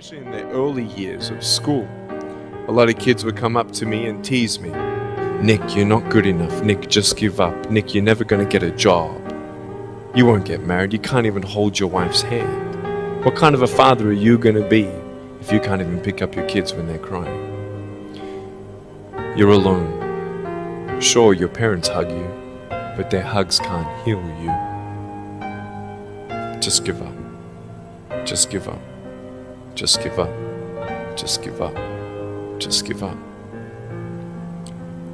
especially in the early years of school. A lot of kids would come up to me and tease me. Nick, you're not good enough. Nick, just give up. Nick, you're never going to get a job. You won't get married. You can't even hold your wife's hand. What kind of a father are you going to be if you can't even pick up your kids when they're crying? You're alone. Sure, your parents hug you, but their hugs can't heal you. Just give up. Just give up. Just give up. Just give up. Just give up.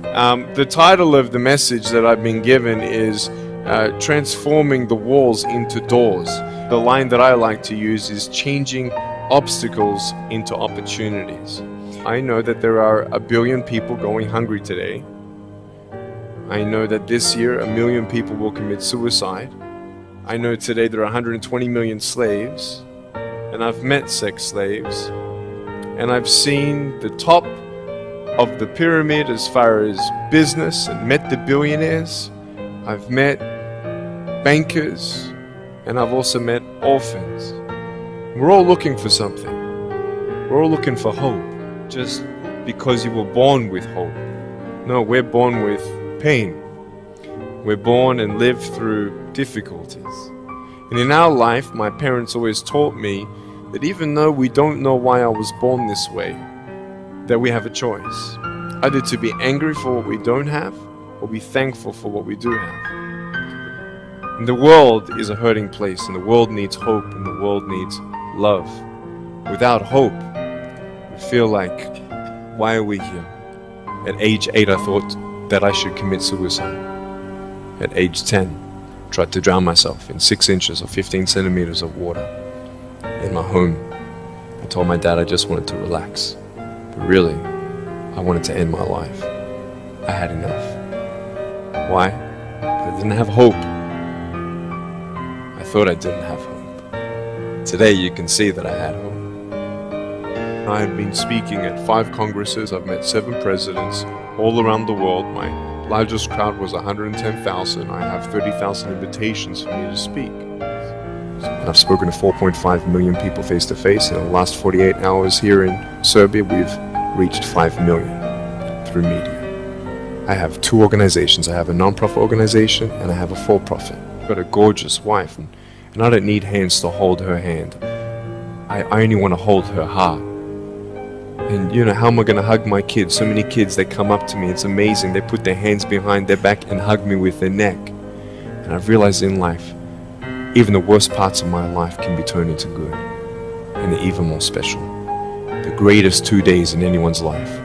Um, the title of the message that I've been given is uh, Transforming the Walls into Doors. The line that I like to use is changing obstacles into opportunities. I know that there are a billion people going hungry today. I know that this year a million people will commit suicide. I know today there are 120 million slaves, and I've met sex slaves, and I've seen the top of the pyramid as far as business and met the billionaires. I've met bankers, and I've also met orphans. We're all looking for something. We're all looking for hope, just because you were born with hope. No, we're born with pain. We're born and live through difficulties. And in our life, my parents always taught me that even though we don't know why I was born this way, that we have a choice. Either to be angry for what we don't have, or be thankful for what we do have. And the world is a hurting place, and the world needs hope, and the world needs love. Without hope, we feel like, why are we here? At age 8, I thought that I should commit suicide. At age 10, tried to drown myself in 6 inches or 15 centimeters of water in my home. I told my dad I just wanted to relax. But really, I wanted to end my life. I had enough. Why? I didn't have hope. I thought I didn't have hope. Today you can see that I had hope. I have been speaking at five congresses, I've met seven presidents all around the world. My largest crowd was 110,000. I have 30,000 invitations for me to speak. And I've spoken to 4.5 million people face to face. In the last 48 hours here in Serbia, we've reached 5 million through media. I have two organizations. I have a non-profit organization and I have a for-profit. I've got a gorgeous wife and, and I don't need hands to hold her hand. I, I only want to hold her heart. And you know, how am I going to hug my kids? So many kids, they come up to me. It's amazing. They put their hands behind their back and hug me with their neck. And I've realized in life, even the worst parts of my life can be turned into good. And they're even more special. The greatest two days in anyone's life.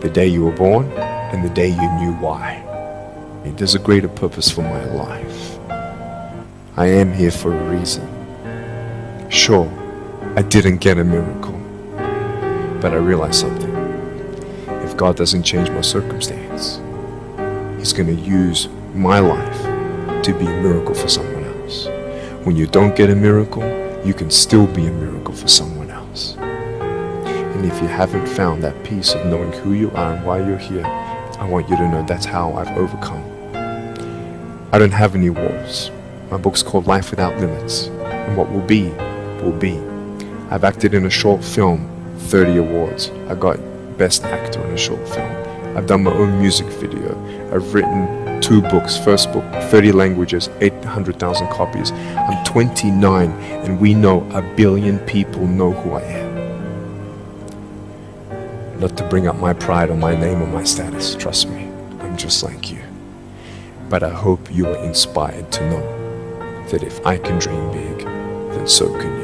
The day you were born and the day you knew why. There's a greater purpose for my life. I am here for a reason. Sure, I didn't get a miracle. But I realized something. If God doesn't change my circumstance, He's going to use my life to be a miracle for someone else. When you don't get a miracle, you can still be a miracle for someone else. And if you haven't found that peace of knowing who you are and why you're here, I want you to know that's how I've overcome. I don't have any walls. My book's called Life Without Limits. And what will be, will be. I've acted in a short film 30 awards. I got Best Actor in a Short Film. I've done my own music video. I've written two books. First book, 30 languages, 800,000 copies. I'm 29 and we know a billion people know who I am. Not to bring up my pride or my name or my status, trust me, I'm just like you. But I hope you are inspired to know that if I can dream big, then so can you.